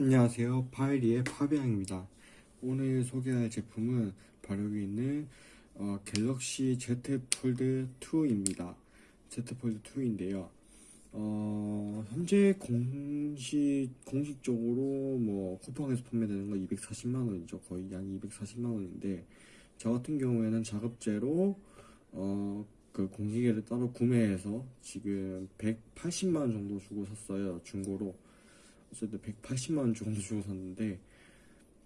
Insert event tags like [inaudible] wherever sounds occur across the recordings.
안녕하세요. 파이리의 파비앙입니다. 오늘 소개할 제품은 바로 여기 있는 어, 갤럭시 Z 폴드 2입니다. Z 폴드 2인데요. 어, 현재 공식 공식적으로 뭐 쿠팡에서 판매되는 거 240만원이죠. 거의 약 240만원인데 저 같은 경우에는 자급제로 어, 그 공기계를 따로 구매해서 지금 180만원 정도 주고 샀어요. 중고로 어쨌든 180만 원 정도 주고 샀는데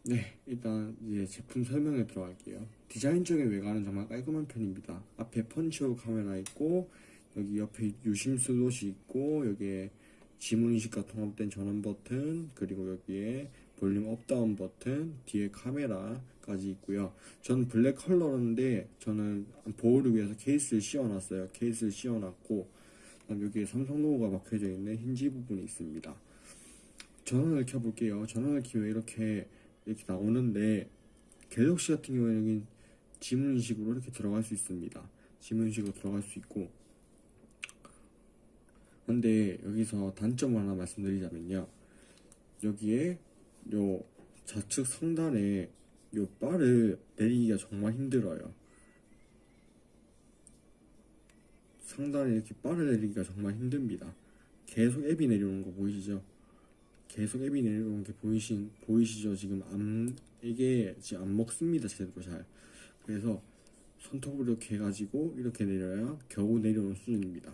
네 일단 이제 제품 설명에 들어갈게요. 디자인적인 외관은 정말 깔끔한 편입니다. 앞에 punch hole 카메라 있고 여기 옆에 유심 슬롯이 있고 여기에 지문인식과 통합된 전원 버튼 그리고 여기에 볼륨 up down 버튼 뒤에 카메라까지 있고요. 저는 블랙 컬러인데 저는 보호를 위해서 케이스를 씌워놨어요. 케이스를 씌워놨고 여기에 삼성 로고가 박혀져 있는 힌지 부분이 있습니다 전원을 켜볼게요. 전원을 키면 이렇게 이렇게 나오는데 갤럭시 같은 경우에는 여기 지문인식으로 이렇게 들어갈 수 있습니다. 지문인식으로 들어갈 수 있고 근데 여기서 단점 하나 말씀드리자면요. 여기에 요 좌측 상단에 요 바를 내리기가 정말 힘들어요. 상단에 이렇게 바를 내리기가 정말 힘듭니다. 계속 앱이 내려오는 거 보이시죠? 계속 앱이 내려오는 게 보이신 보이시죠? 지금 안 이게 지금 안 먹습니다 제대로 잘. 그래서 손톱으로 이렇게 해가지고 이렇게 내려야 겨우 내려오는 수준입니다.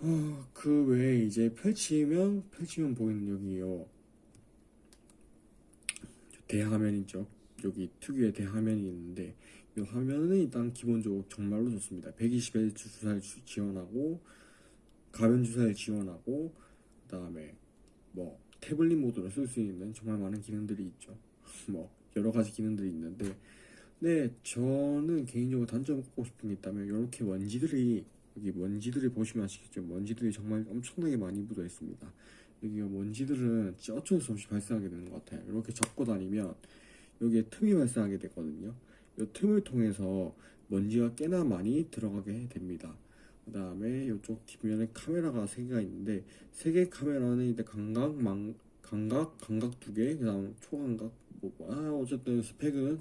어, 그 외에 이제 펼치면 펼치면 보이는 여기요 대화면 있죠. 여기 특유의 대화면이 있는데 이 화면은 일단 기본적으로 정말로 좋습니다. 120Hz 주사를 지원하고 가변 주사를 지원하고 그 다음에 뭐 태블릿 모드로 쓸 수 있는 정말 많은 기능들이 있죠. 뭐 여러 가지 기능들이 있는데 네 저는 개인적으로 단점을 꼽고 싶은 게 있다면 이렇게 먼지들이 여기 먼지들을 보시면 아시겠죠 먼지들이 정말 엄청나게 많이 묻어 있습니다. 여기 먼지들은 어쩔 수 없이 발생하게 되는 것 같아요. 이렇게 잡고 다니면 여기에 틈이 발생하게 되거든요. 이 틈을 통해서 먼지가 꽤나 많이 들어가게 됩니다 그 다음에 이쪽 뒷면에 카메라가 3개가 있는데 3개 카메라는 이제 광각, 망, 광각, 광각 2개, 그 다음 초광각, 뭐, 아, 어쨌든 스펙은,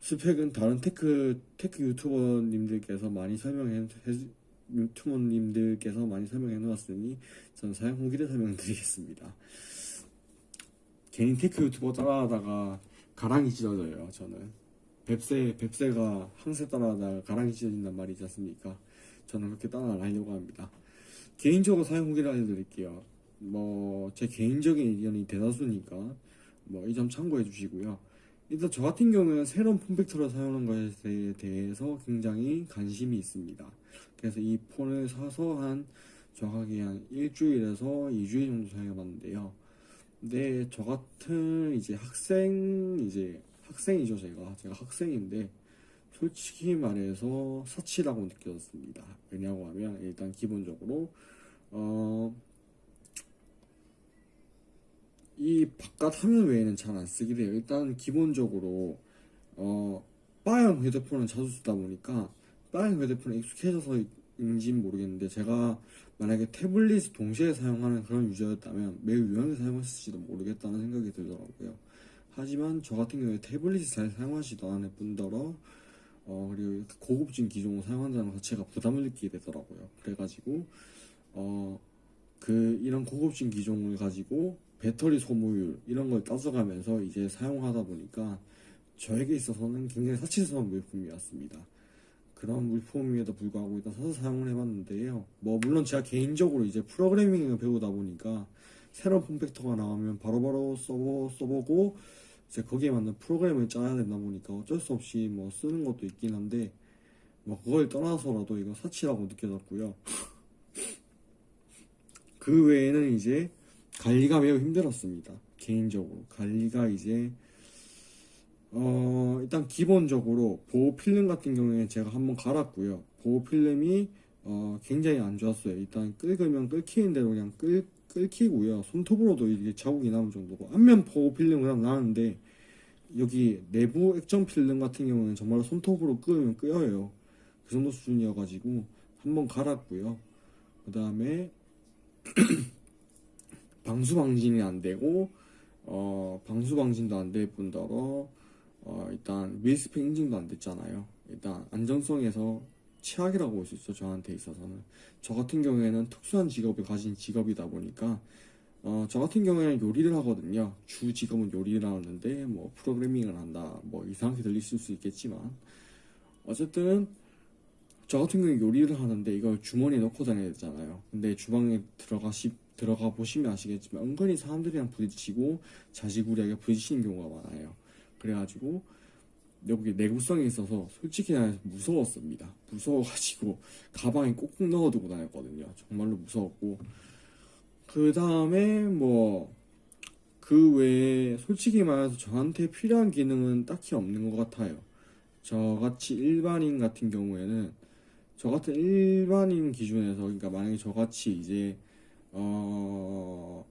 스펙은 다른 tech, tech 유튜버님들께서 많이 설명해, 유튜버님들께서 많이 설명해 놓았으니, 저는 사용 후기를 설명드리겠습니다. 개인 tech 유튜버 따라하다가 가랑이 찢어져요, 저는. 뱁새, 뱁새가 황새 따라하다가 가랑이 찢어진단 말이지 않습니까? 저는 그렇게 따라하려고 합니다. 개인적으로 사용 후기를 알려드릴게요. 뭐, 제 개인적인 의견이 대다수니까, 뭐, 이 점 참고해 주시고요. 일단 저 같은 경우는 새로운 form factor를 사용하는 것에 대해서 굉장히 관심이 있습니다. 그래서 이 폰을 사서 한, 정확히 한 일주일에서 2주일 정도 사용해 봤는데요. 근데 저 같은 이제 학생, 이제 학생이죠, 제가. 제가 학생인데, 솔직히 말해서 사치라고 느껴졌습니다. 왜냐고 하면 일단 기본적으로 어, 이 바깥 화면 외에는 잘 안 쓰게 돼요. 일단 기본적으로 어, 바형 휴대폰은 자주 쓰다 보니까 바형 휴대폰에 익숙해져서인지 모르겠는데 제가 만약에 태블릿 동시에 사용하는 그런 유저였다면 매우 유용하게 사용했을지도 모르겠다는 생각이 들더라고요. 하지만 저 같은 경우에 태블릿을 잘 사용하지도 않을 뿐더러 어, 그리고 이렇게 고급진 기종을 사용한다는 자체가 부담을 느끼게 되더라고요. 그래가지고, 어, 그, 이런 고급진 기종을 가지고 배터리 소모율, 이런 걸 따져가면서 이제 사용하다 보니까 저에게 있어서는 굉장히 사치스러운 물품이었습니다. 그런 물품임에도 불구하고 일단 사서 사용을 해봤는데요. 뭐, 물론 제가 개인적으로 이제 프로그래밍을 배우다 보니까 새로운 폼팩터가 나오면 바로바로 써보, 써보고, 이제 거기에 맞는 프로그램을 짜야 되다 보니까 어쩔 수 없이 뭐 쓰는 것도 있긴 한데 뭐 그걸 떠나서라도 이거 사치라고 느껴졌고요. [laughs] 그 외에는 이제 관리가 매우 힘들었습니다. 개인적으로 관리가 이제 어 일단 기본적으로 보호 필름 같은 경우에 제가 한번 갈았고요. 보호 필름이 어 굉장히 안 좋았어요. 일단 끓으면 끓이는 대로 그냥 끓 끓기고요. 손톱으로도 이게 자국이 남은 정도고 앞면 보호 필름 그냥 나는데 여기 내부 액정 필름 같은 경우는 정말 손톱으로 끄면 끄여요. 그 정도 수준이어가지고 한번 갈았고요. 그 다음에 [clears throat] 방수 방진이 안 되고 어 방수 방진도 안 될 뿐더러 어 일단 밀스펙 인증도 안 됐잖아요. 일단 안정성에서 최악이라고 볼 수 있어 저한테 있어서는 저 같은 경우에는 특수한 직업을 가진 직업이다 보니까 어 저 같은 경우에는 요리를 하거든요. 주 직업은 요리를 하는데 뭐 프로그래밍을 한다 뭐 이상하게 들리실 수 있겠지만 어쨌든 저 같은 경우에 요리를 하는데 이걸 주머니에 넣고 다녀야 되잖아요. 근데 주방에 들어가 시 들어가 보시면 아시겠지만 은근히 사람들이랑 부딪히고 자지구리하게 부딪히는 경우가 많아요. 그래가지고 여기 내구성이 있어서 솔직히 무서웠습니다. 무서워가지고 가방에 꼭꼭 넣어두고 다녔거든요. 정말로 무서웠고 그 다음에 뭐 그 외에 솔직히 말해서 저한테 필요한 기능은 딱히 없는 것 같아요. 저같이 일반인 같은 경우에는 저 같은 일반인 기준에서 그러니까 만약에 저같이 이제 어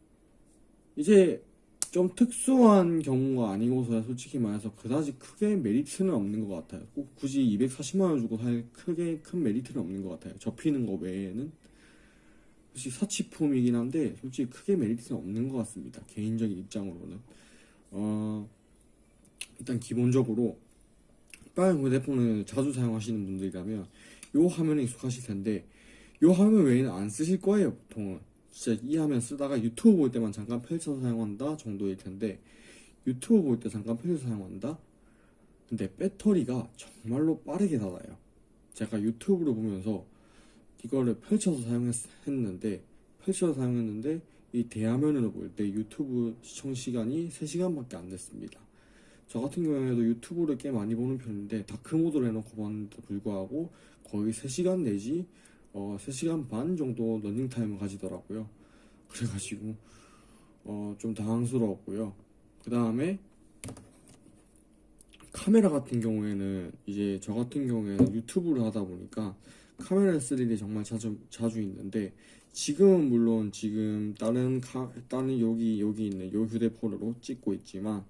이제 좀 특수한 경우가 아니고서야 솔직히 말해서 그다지 크게 메리트는 없는 것 같아요. 꼭 굳이 240만 원 주고 살 크게 큰 메리트는 없는 것 같아요. 접히는 거 외에는 솔직히 사치품이긴 한데 솔직히 크게 메리트는 없는 것 같습니다. 개인적인 입장으로는 어 일단 기본적으로 빨간 휴대폰을 자주 사용하시는 분들이라면 요 화면에 익숙하실 텐데 요 화면 외에는 안 쓰실 거예요 보통은 진짜 이 화면 쓰다가 유튜브 볼 때만 잠깐 펼쳐서 사용한다 정도일 텐데 유튜브 볼 때 잠깐 펼쳐서 사용한다? 근데 배터리가 정말로 빠르게 닫아요. 제가 유튜브를 보면서 이거를 펼쳐서 사용했는데 펼쳐서 사용했는데 이 대화면으로 볼 때 유튜브 시청 시간이 3시간밖에 안 됐습니다. 저 같은 경우에도 유튜브를 꽤 많이 보는 편인데 dark mode로 해놓고 봤는데도 불구하고 거의 3시간 내지 어 3시간 반 정도 러닝타임을 가지더라고요. 그래가지고 어 좀 당황스러웠고요. 그 다음에 카메라 같은 경우에는 이제 저 같은 경우에는 유튜브를 하다 보니까 카메라 쓸 일이 정말 자주 자주 있는데 지금은 물론 지금 다른 카 다른 여기 여기 있는 요 휴대폰으로 찍고 있지만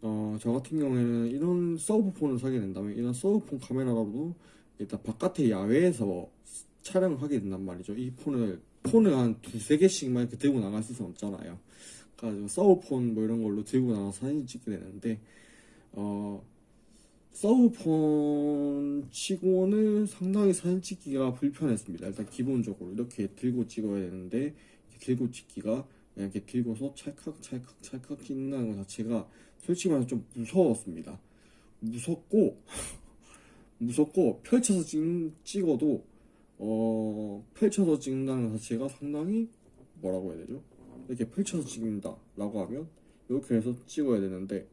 어, 저 같은 경우에는 이런 서브폰을 사게 된다면 이런 서브폰 카메라로도 일단 바깥에 야외에서 촬영을 하게 된단 말이죠. 이 폰을 폰을 한 두세 개씩만 이렇게 들고 나갈 수는 없잖아요. 그래가지고 서브폰 뭐 이런 걸로 들고 나가서 사진 찍게 되는데 어 서브폰 치고는 상당히 사진 찍기가 불편했습니다. 일단 기본적으로 이렇게 들고 찍어야 되는데 이렇게 들고 찍기가 그냥 이렇게 들고서 찰칵 찰칵 찰칵 찍는다는 것 자체가 솔직히 말해서 좀 무서웠습니다. 무섭고 [laughs] 무섭고 펼쳐서 찍, 찍어도 어 펼쳐서 찍는다는 것 자체가 상당히 뭐라고 해야 되죠? 이렇게 펼쳐서 찍는다 라고 하면 이렇게 해서 찍어야 되는데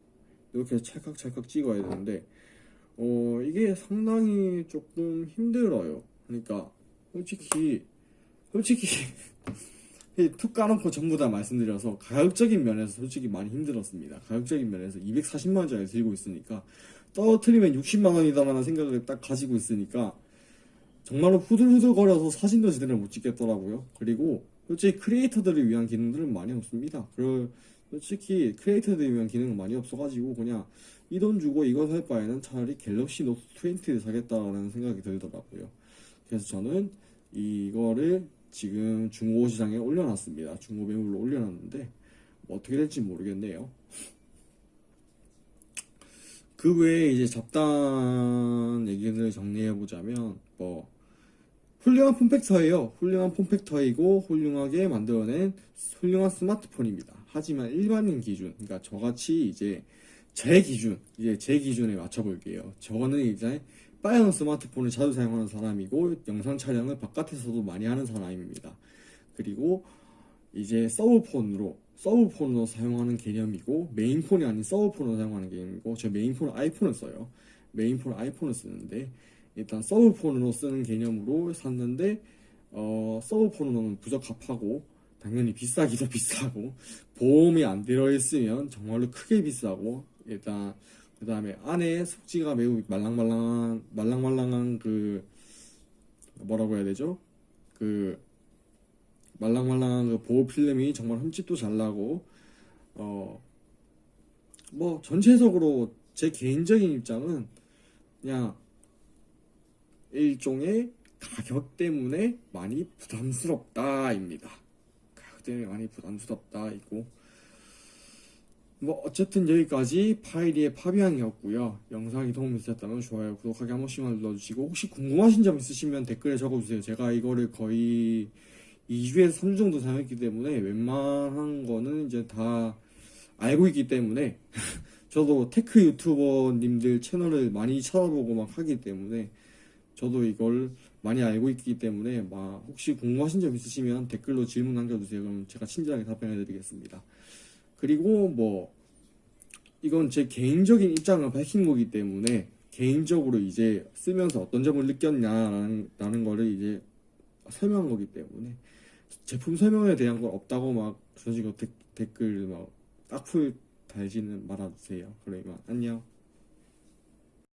이렇게 해서 찰칵찰칵 찍어야 되는데 어 이게 상당히 조금 힘들어요. 그러니까 솔직히 솔직히 [laughs] 툭 까놓고 전부 다 말씀드려서 가격적인 면에서 솔직히 많이 힘들었습니다. 가격적인 면에서 240만 원짜리 들고 있으니까 떨어뜨리면 60만 원이다라는 생각을 딱 가지고 있으니까 정말로 후들후들거려서 사진도 제대로 못 찍겠더라고요. 그리고 솔직히 크리에이터들을 위한 기능들은 많이 없습니다. 솔직히 크리에이터들을 위한 기능은 많이 없어가지고 그냥 이 돈 주고 이거 살 바에는 차라리 갤럭시 노트 20를 사겠다라는 생각이 들더라고요. 그래서 저는 이거를 지금 중고 시장에 올려놨습니다. 중고 매물로 올려놨는데 뭐 어떻게 될지 모르겠네요. 그 외에 이제 잡다한 얘기를 정리해 보자면 뭐 훌륭한 form factor예요. 훌륭한 form factor이고 훌륭하게 만들어낸 훌륭한 스마트폰입니다. 하지만 일반인 기준, 그러니까 저같이 이제 제 기준, 이제 제 기준에 맞춰볼게요. 저는 이제 빨간 스마트폰을 자주 사용하는 사람이고 영상 촬영을 바깥에서도 많이 하는 사람입니다. 그리고 이제 서브폰으로 서브폰으로 사용하는 개념이고 메인폰이 아닌 서브폰으로 사용하는 개념이고 저 메인폰은 아이폰을 써요. 메인폰은 아이폰을 쓰는데 일단 서브폰으로 쓰는 개념으로 샀는데 어 서브폰으로는 부적합하고 당연히 비싸기도 [laughs] 비싸고 보험이 안 들어있으면 정말로 크게 비싸고 일단 그 다음에 안에 속지가 매우 말랑말랑한 말랑말랑한 그 뭐라고 해야 되죠? 그 말랑말랑한 그 보호 필름이 정말 흠집도 잘 나고 어 뭐 전체적으로 제 개인적인 입장은 그냥 일종의 가격 때문에 많이 부담스럽다입니다. 가격 그 때문에 많이 부담스럽다 있고. 뭐 어쨌든 여기까지 파이리의 파비앙이었고요. 영상이 도움이 되셨다면 좋아요 구독하기 한 번씩만 눌러주시고 혹시 궁금하신 점 있으시면 댓글에 적어주세요. 제가 이거를 거의 2주에서 3주 정도 사용했기 때문에 웬만한 거는 이제 다 알고 있기 때문에 [laughs] 저도 tech 유튜버님들 채널을 많이 찾아보고 막 하기 때문에 저도 이걸 많이 알고 있기 때문에 막 혹시 궁금하신 점 있으시면 댓글로 질문 남겨주세요. 그럼 제가 친절하게 답변해 드리겠습니다. 그리고 뭐 이건 제 개인적인 입장을 밝힌 거기 때문에 개인적으로 이제 쓰면서 어떤 점을 느꼈냐라는 라는 거를 이제 설명한 거기 때문에 제품 설명에 대한 건 없다고 막 그런 식으로 댓- 댓글 막 악플 달지는 말아주세요. 그러면 안녕.